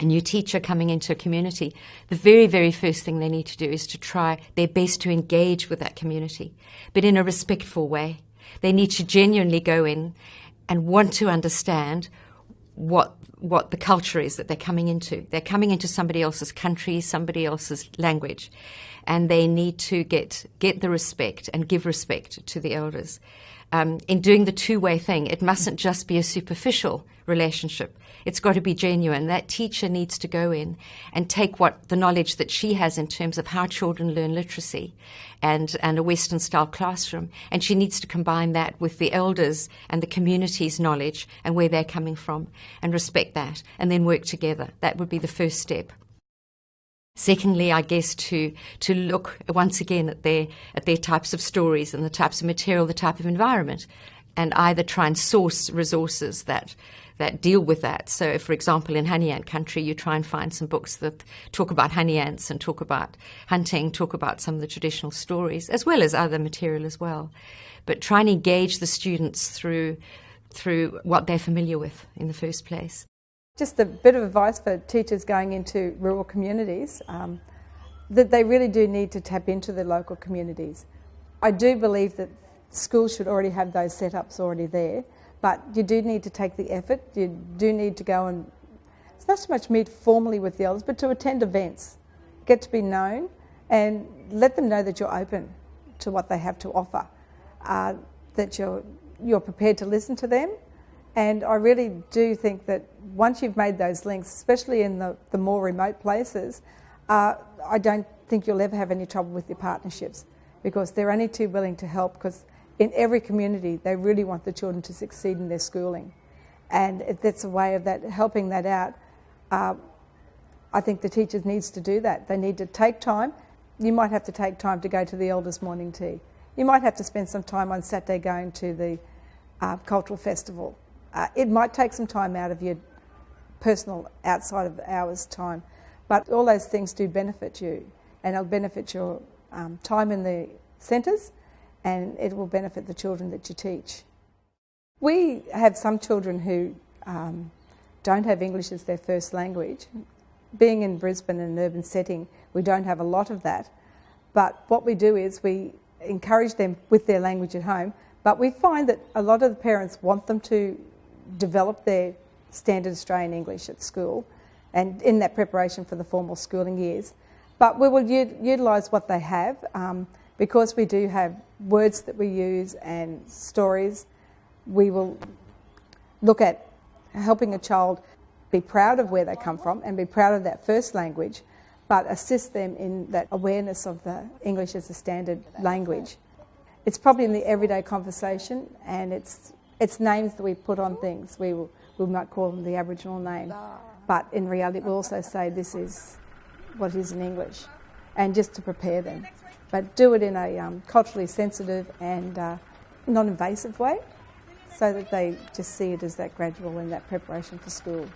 a new teacher coming into a community, the very, very first thing they need to do is to try their best to engage with that community, but in a respectful way. They need to genuinely go in and want to understand what what the culture is that they're coming into. They're coming into somebody else's country, somebody else's language, and they need to get get the respect and give respect to the elders. Um, in doing the two-way thing, it mustn't just be a superficial relationship. It's got to be genuine. That teacher needs to go in and take what the knowledge that she has in terms of how children learn literacy and, and a Western style classroom, and she needs to combine that with the elders and the community's knowledge and where they're coming from and respect that and then work together. That would be the first step. Secondly, I guess to to look once again at their at their types of stories and the types of material, the type of environment, and either try and source resources that that deal with that. So, for example, in honey ant country, you try and find some books that talk about honey ants and talk about hunting, talk about some of the traditional stories, as well as other material as well. But try and engage the students through through what they're familiar with in the first place. Just a bit of advice for teachers going into rural communities um, that they really do need to tap into the local communities. I do believe that schools should already have those setups already there, but you do need to take the effort. You do need to go and, it's not so much meet formally with the elders, but to attend events, get to be known, and let them know that you're open to what they have to offer, uh, that you're, you're prepared to listen to them and I really do think that once you've made those links, especially in the, the more remote places, uh, I don't think you'll ever have any trouble with your partnerships because they're only too willing to help because in every community they really want the children to succeed in their schooling. And if that's a way of that helping that out, uh, I think the teachers needs to do that. They need to take time. You might have to take time to go to the elders' morning tea. You might have to spend some time on Saturday going to the uh, cultural festival uh, it might take some time out of your personal outside of hours time, but all those things do benefit you and it'll benefit your um, time in the centres and it will benefit the children that you teach. We have some children who um, don't have English as their first language. Being in Brisbane in an urban setting, we don't have a lot of that. But what we do is we encourage them with their language at home, but we find that a lot of the parents want them to develop their standard Australian English at school and in that preparation for the formal schooling years. But we will utilise what they have um, because we do have words that we use and stories. We will look at helping a child be proud of where they come from and be proud of that first language, but assist them in that awareness of the English as a standard language. It's probably in the everyday conversation and it's it's names that we put on things. We, will, we might call them the Aboriginal name, but in reality, we'll also say this is what is in English, and just to prepare them. But do it in a um, culturally sensitive and uh, non invasive way so that they just see it as that gradual and that preparation for school.